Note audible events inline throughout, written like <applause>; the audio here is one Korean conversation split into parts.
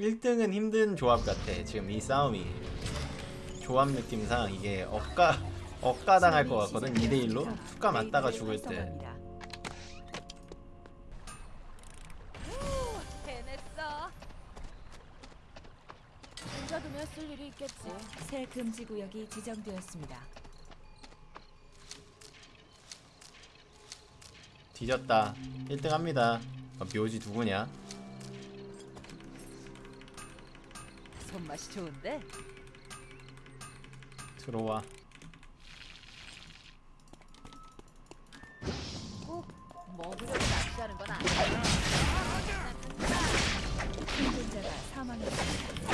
1등은 힘든 조합 같아 지금 이 싸움이 조합 느낌상 이게 억가 억가 당할 것 같거든 2대1로 툭가 맞다가 죽을 때 해냈어. 혼자 두면 쓸 일이 있겠지. 새 금지 구역이 지정되었습니다. 뒤졌다 1등 합니다 어, 묘지 누구냐 손맛이 좋은데? 들어와 꼭 먹으려고 낚시하는 건 아니야. 생존자가 사망했습니다.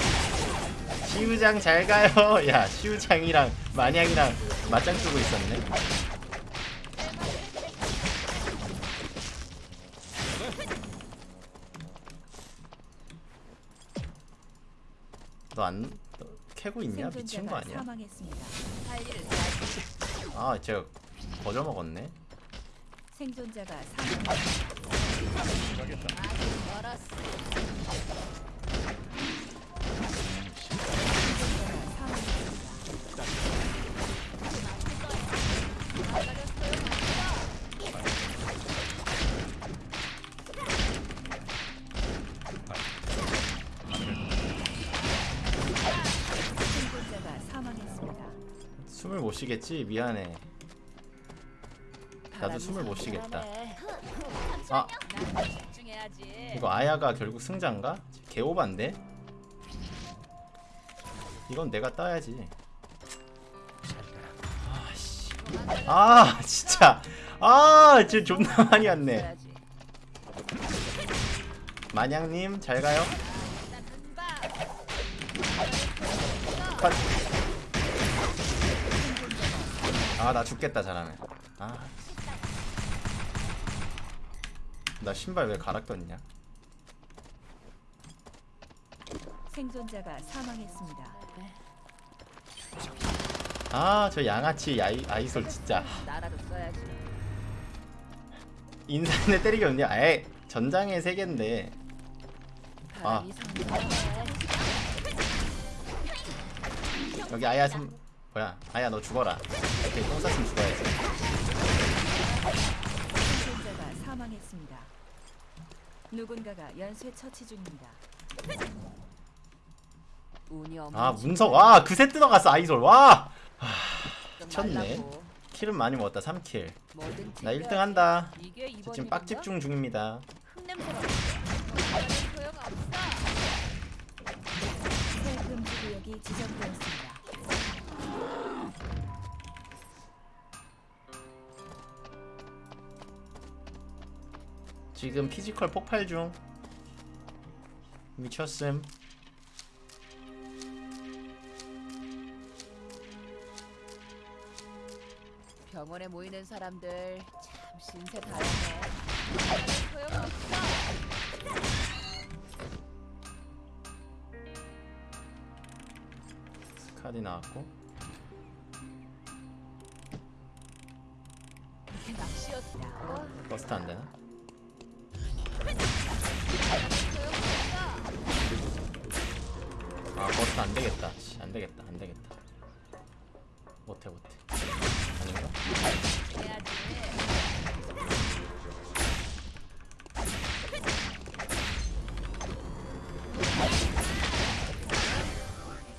시우장 잘 가요 <laughs> 야 시우장이랑 마냥이랑 맞짱 뜨고 있었네 너 안 캐고 있냐? 미친 거 아니야? 아, 저 거저 먹었네. 생존자가 사망했습니다. 못 쉬겠지? 미안해. 나도 숨을 못 쉬겠다. 아, 난 집중해야지. 이거 아야가 결국 승자인가? 개오반데? 이건 내가 따야지. 아, 씨. 아, 진짜. 아, 진짜 존나 <laughs> 많이 왔네. 마냥님, 잘 가요. 난 금방. 컷. 아, 나 죽겠다, 잘하면. 아. 나 신발 왜 갈아 꼈냐? 생존자가 사망했습니다. 아, 저 양아치 아이, 아이솔 진짜. 나라도 써야지. 인산에 때리기 없냐? 에이, 전장에 세 개인데. 아. 여기 아야 좀 뭐야? 아야 너 죽어라. 오케이, 똥 쌌으면 죽어야지. 생존자가 사망했습니다. 누군가가 연쇄 처치 중입니다. 운이 아, 문석. 와, 그새 뜯어갔어, 아이솔. 와! 좀 미쳤네. 말라고. 킬은 많이 먹었다, 3킬. 뭐든 나 1등 챙겨야지. 한다. 저 지금? 빡집중 중입니다. 지정되었습니다. 지금 피지컬 폭발 중. 미쳤음. 병원에 모이는 사람들 참 신세. 소용없어. 스카디 나왔고. 어? burst 안 되나? 아 버스트 안 되겠다. 씨, 안 되겠다. 안 되겠다. 못해 못해. 아닌가? 해야지.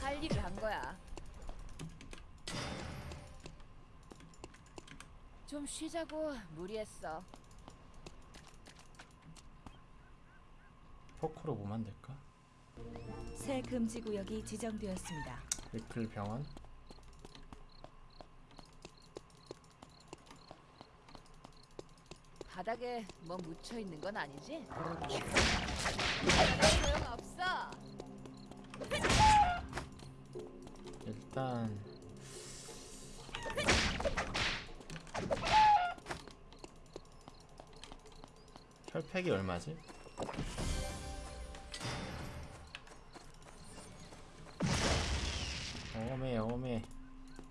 할 일을 한 거야. 좀 쉬자고 무리했어. 포크로 뭐 만들까? 새 금지 구역이 지정되었습니다. 리플 병원. 바닥에 뭐 묻혀 있는 건 아니지? 소용없어. 일단 혈팩이 얼마지? 어메 어메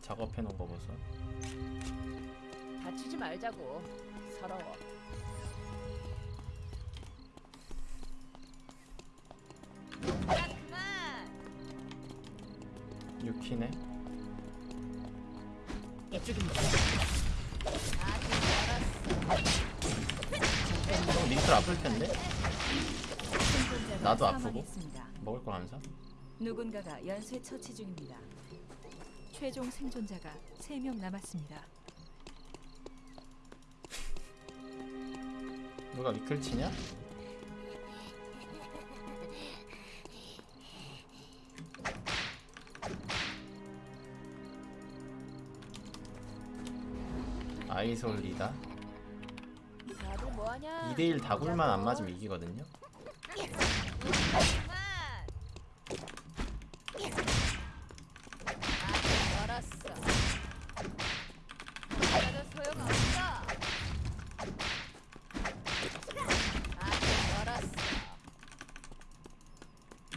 작업해 놓은 거 보소. 다치지 말자고. 서러워. 난 유키네 이쪽입니다. 형 링클 아플 텐데 생존자가 나도 아프고? 사망했습니다. 먹을 거 하면서 누군가가 연쇄 처치 중입니다. 최종 생존자가 3명 남았습니다. 누가 위클 치냐? 아이솔 리다 다들 뭐하냐? 2대1 다굴만 안 맞으면 이기거든요 아직 멀었어. 나도 소용없어. 아직 멀었어.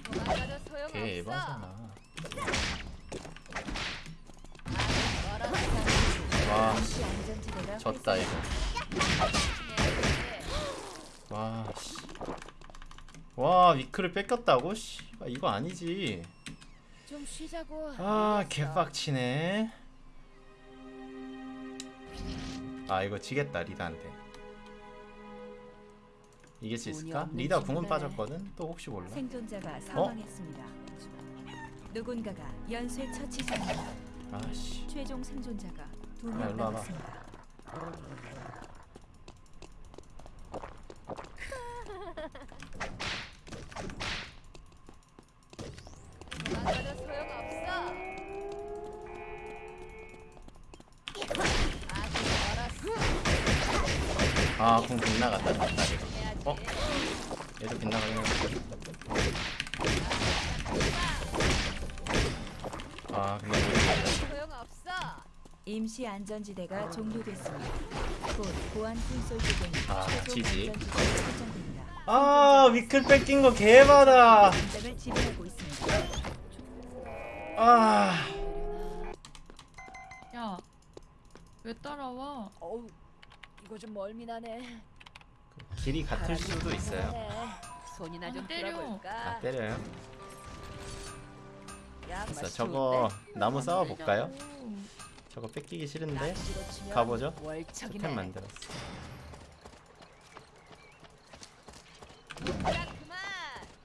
도망가도 소용없어. 걔 에바잖아 아직 멀었어. 와 안전지대가 졌다 이거 해야지. 와 씨. 와 위클을 뺏겼다고? 씨 이거 아니지. 아. 개빡치네 아 이거 지겠다 리다한테 이길 수 있을까? 리다 궁은. 빠졌거든 또 혹시 몰라 생존자가 사망했습니다. 누군가가 연쇄 처치 중입니다. 아씨 최종 생존자가 야, 2명 일로 와봐. 소용없어. 멀었어. 빗나갔다 졌다 이거 해야지. 어? 얘도 빗나가긴 임시 안전지대가 종료됐습니다. 곧 보안 콘솔 부근 아, 최종 지지. 안전지대가 설정됩니다. 아 위클 뺏긴 거 개많아 전장을 지배하고 있습니다. 아 야, 왜 따라와? 어우, 이거 좀 멀미나네. 길이 같을 수도 있어요. 손이나 좀 안 때려. 아 때려요? 야, 됐어 맛이 저거 좋은데? 나무 싸워 볼까요? 때리냐고. 저거 뺏기기 싫은데 가보죠. 토템 만들었어.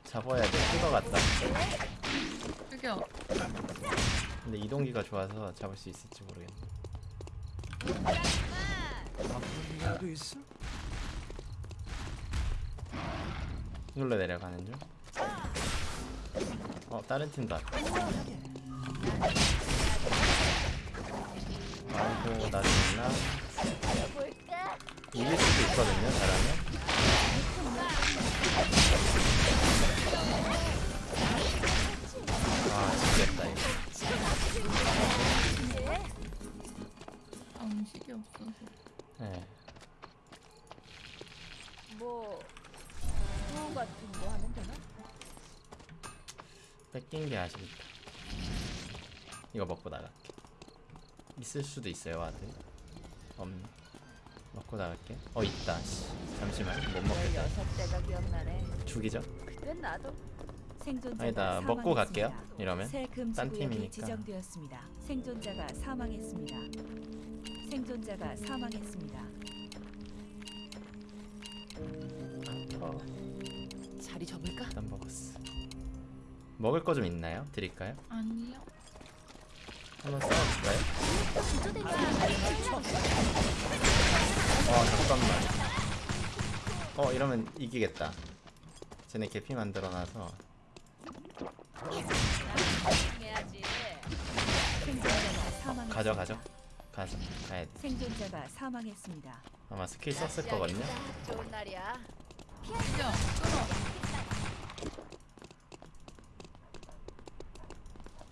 잡아야 돼큰거 같다 죽여. 근데 이동기가 좋아서 잡을 수 있을지 모르겠네. 이걸로 내려가는 중. 어 다른 팀도 왔다. 아이고? 볼까? 이길 수도 있거든요 잘하면. 아 지겠다 이거. 방식이 없어서. 네. 뭐, 또 같은 거 하면 되나? 뺏긴 게 아쉽다. 이거 먹고 나갈게. 있을 수도 있어요 ward. 없네. 먹고 나갈게. 어 있다. 씨. 잠시만 못 먹겠다. 죽이죠. 아니다 먹고 갈게요. 이러면. 딴 팀이니까. 지정되었습니다. 생존자가 사망했습니다. 생존자가 사망했습니다. 어. 자리 접을까? 일단 먹었어. 먹을 거 좀 있나요? 드릴까요? 아니요. 한번 싸워볼까요? 어 잠깐만. 어 이러면 이기겠다. 쟤네 개피 만들어놔서. 가져 가져. 가자 가야 돼. 생존자가 사망했습니다. 아마 스킬 썼을 거거든요. 딱 좋은 날이야.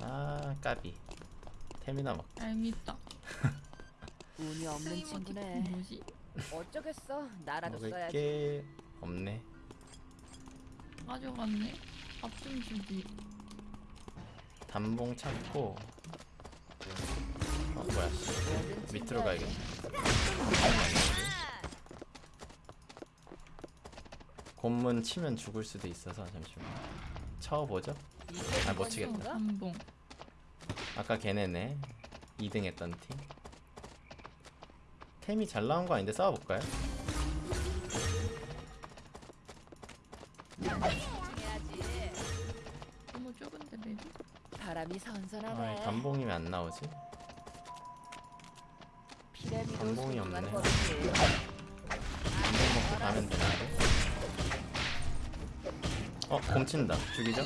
아 까비. 템이나 먹. 얄밉다. 운이 없는 친구네. 뭐지? 어쩌겠어. 나라도 먹을 써야지. 게 없네. 가져갔네. 밥 좀 주지. 단봉 찾고. 어 뭐야? 뭐든 밑으로. 가야겠다. 곤문 치면 죽을 수도 있어서 잠시만. 쳐보죠. 아, 못 치겠다. 한봉. 아까 걔네네 2등 했던 팀 템이 잘 나온 거 아닌데 싸워볼까요? 해야지. 너무 좁은데 맵이? 바람이 아 선선하네. 감봉이면 안 나오지? 피라미도 감봉이 소중한 없네. 감봉 먹고 가면 되는데 어 공친다 죽이죠?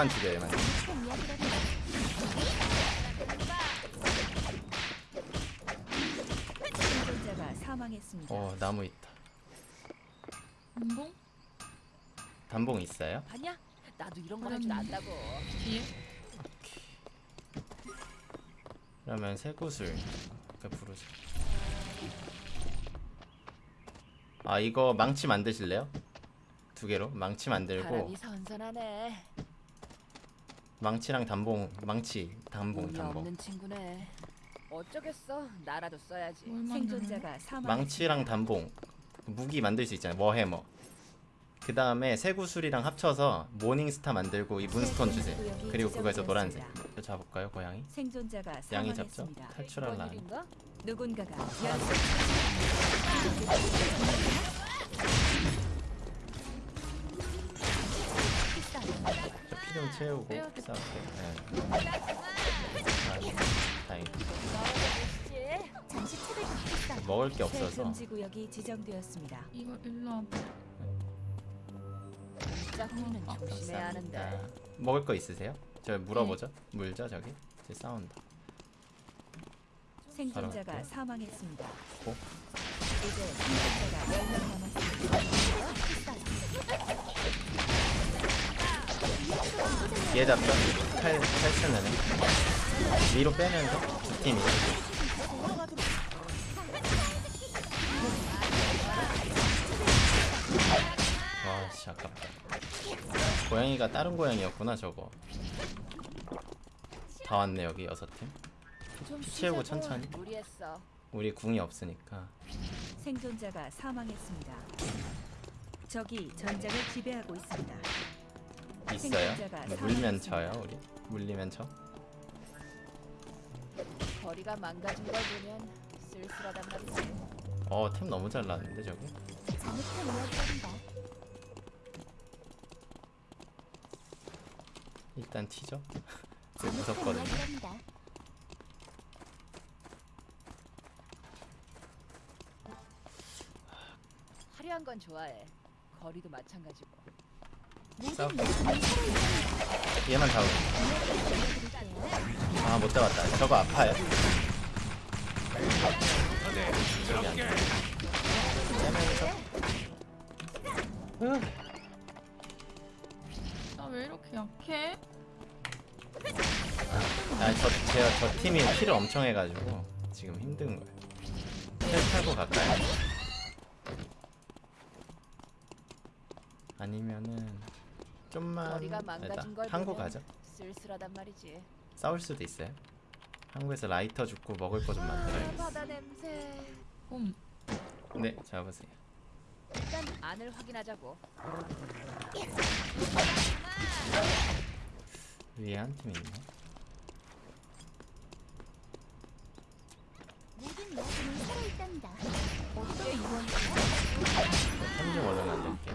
얘만 죽여 얘만 사망했습니다. 어 나무 있다? 단봉 있어요? 봤냐? 나도 이런 거 할 줄 안다고. 뒤에? 그러면 새구슬 그 부르자 아 이거 망치 만드실래요? 두 개로 망치 만들고 바람이 선선하네. 망치랑 단봉 망치 단봉 단봉 없는 친구네. 어쩌겠어. 나라도 써야지. 생존자가 사망. 망치랑 단봉 무기 만들 수 있잖아요 워해머 그 다음에 새구슬이랑 합쳐서 모닝스타 만들고 이 문스톤 주세요 그리고 그거에서 노란색 잡을까요 고양이? 생존자가 양이 잡죠? 사망했습니다. 탈출할 이번 라 일인가? 누군가가 피좀 채우고 빼야겠다. 싸울게 네. 아, 다행이다 먹을 게새 없어서 금지 구역이 지정되었습니다. 이거 일로 와봐. 조심해야 하는데. 감사합니다. 먹을 거 있으세요? 저 물어보죠 물죠 저기 쟤 싸운다 생존자가 사망했습니다. 고. 이제 생존자가 얘 잡죠? 쓰는 애 위로 빼면서 두 팀이 와씨 아깝다 고양이가 다른 고양이였구나 저거 다 왔네 여기 여섯 팀 채우고. 천천히. 무리했어. 우리 궁이 없으니까 생존자가 사망했습니다. 적이 전장을 지배하고 있습니다. 있어요? 생존자가 물면 사망했습니다. 쳐요 우리? 물리면 쳐? 거리가 망가진 걸 보면 쓸쓸하단 말이지. 어 템 너무 잘 나왔는데 저기 일단 튀죠? <laughs> 무섭거든요 화려한 건 좋아해. 거리도 마찬가지고. 싸울게 얘만 잡으면 아못 잡았다 저거 아파요 저기 안 돼. 나 왜 이렇게 약해? 아저 제가 저 팀이 킬을 엄청 해가지고 지금 힘든 거예요 텔 타고 갈까요? 아니면은 좀만 한국 가죠 쓸쓸하단 말이지. 싸울 수도 있어요 한국에서 라이터 죽고 먹을 거 좀 만들어야겠어 바다 냄새. 봄. 네 잡으세요 일단 안을 확인하자고. 위에 한 팀 있네 템좀 얼른 만들게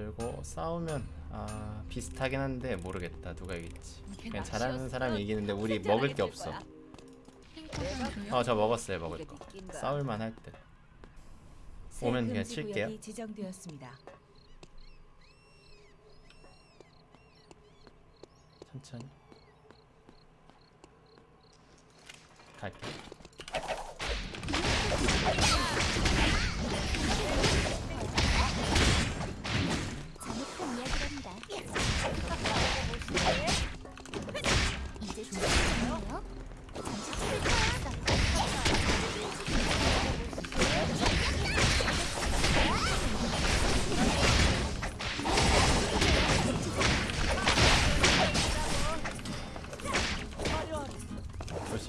만들고 싸우면 아 비슷하긴 한데 모르겠다. 누가 이길지. 이게 그냥 잘하는? 사람이 이기는데 우리 먹을 게 없어? 어 저 먹었어요 먹을 거. 싸울만 새 오면 그냥 칠게요. 천천히. 갈게. 지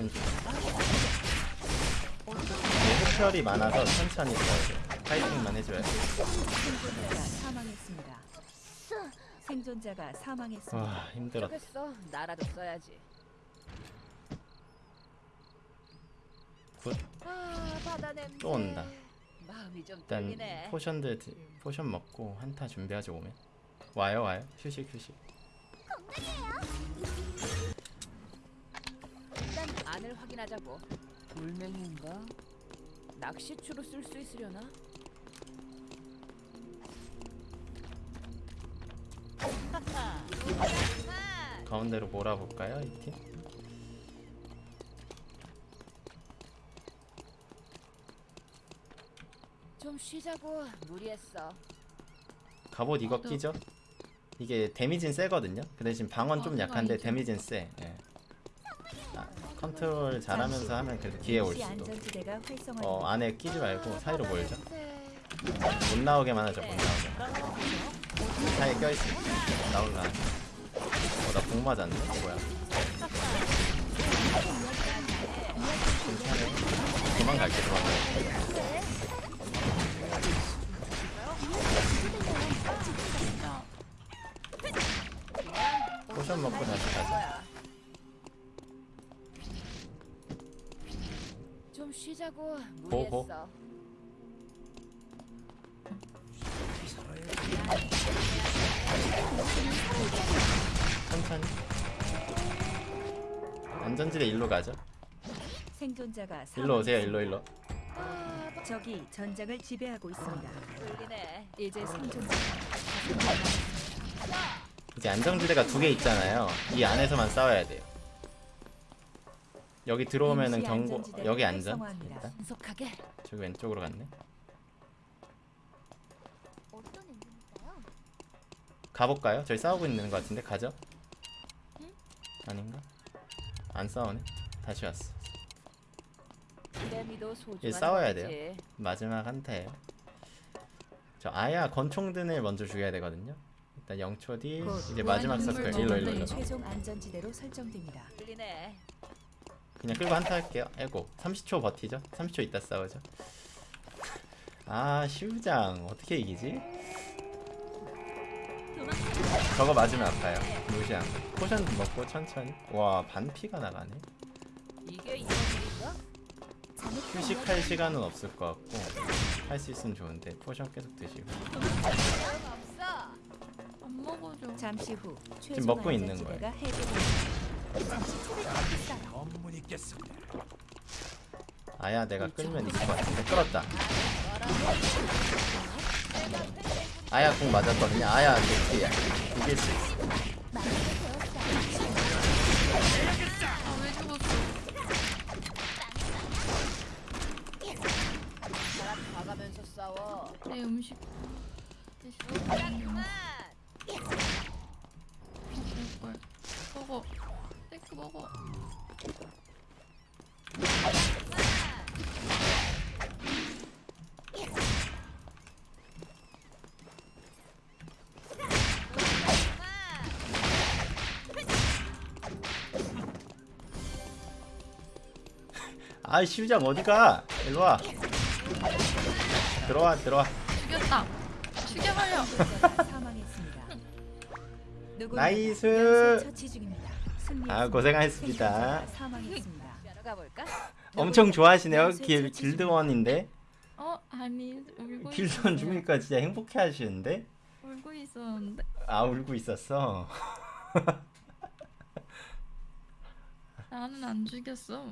이게 흡혈이 많아서 천천히 써야 돼 파이팅만 해줘야 돼 생존자가 사망했습니다. 생존자가 사망했습니다. 와 힘들었다 좋겠어. 나라도 써야지. good 아 바다 냄새. 또 온다. 마음이 좀 일단 떨리네. potion들 드- potion 먹고 한타 준비하죠 오면 와요 와요 휴식 휴식 일단 안을 확인하자고. 돌멩이인가? 낚시추로 쓸 수 있으려나? <laughs> 가운데로 몰아볼까요 이 팀? 좀 쉬자고. 무리했어. 갑옷 이거 저도. 끼죠? 이게 데미지는 세거든요 그 대신 방언 좀 어, 약한데. 데미지는 세 예. 아, 컨트롤 잘하면서 하면 그래도 기회 올 수도. 어 안에 끼지 말고 사이로 냄새. 못 나오게만 하죠 못 나오게 사이에 껴있으면 나올라. 어나 복 맞았네? 뭐야? 괜찮아요. 도망갈게 도망갈게. 야, potion 먹고 다시 가자 좀 쉬자고. 무리했어. 천천히 안전지대 일로 가죠 생존자가 일로 오세요. 일로 일로 아, 적이 전장을 지배하고 있습니다. 이제 생존자가 이제 안정지대가 두 개 있잖아요 이 안에서만 싸워야 돼요 여기 들어오면은 경고 여기 안전. 일단 신속하게. 저기 왼쪽으로 갔네? 가볼까요? 저희 싸우고 있는 것 같은데 가죠? 아닌가? 안 싸우네 다시 왔어 얘 싸워야. 돼요. 마지막 한타예요 저 아야 권총든을 먼저 죽여야 되거든요 일단 0초 뒤곧 이제 마지막 서클 일로 일로 일로 그냥 끌고 한타 할게요 에고 30초 버티죠 30초 있다 싸우죠 아 시우장 어떻게 이기지? 저거 맞으면 아파요 무시한 포션 먹고 천천히 와 반피가 나가네? 휴식할 시간은 없을 것 같고 할 수 있으면 좋은데 potion 계속 드시고. 잠시 후 최종 먹고 있는 해제됩니다. 아야 내가 끌면 이길 것 같은데 끌었다 아야 공 맞았거든요 아야 개피야 이길 수 있어 봐가면서 싸워. 내 음식. 먹을 걸. 먹어. 스테이크 먹어. 아 시우장 어디가 일로와 들어와 들어와 죽였다. 죽여버려. <laughs> nice. 아 고생하셨습니다? <laughs> 엄청 좋아하시네요 길, 길드원인데 어, 아니, 울고 길드원. 죽으니까 진짜 행복해 하시는데 울고 있었는데. 아 울고 있었어 <laughs> 나는 안 죽였어.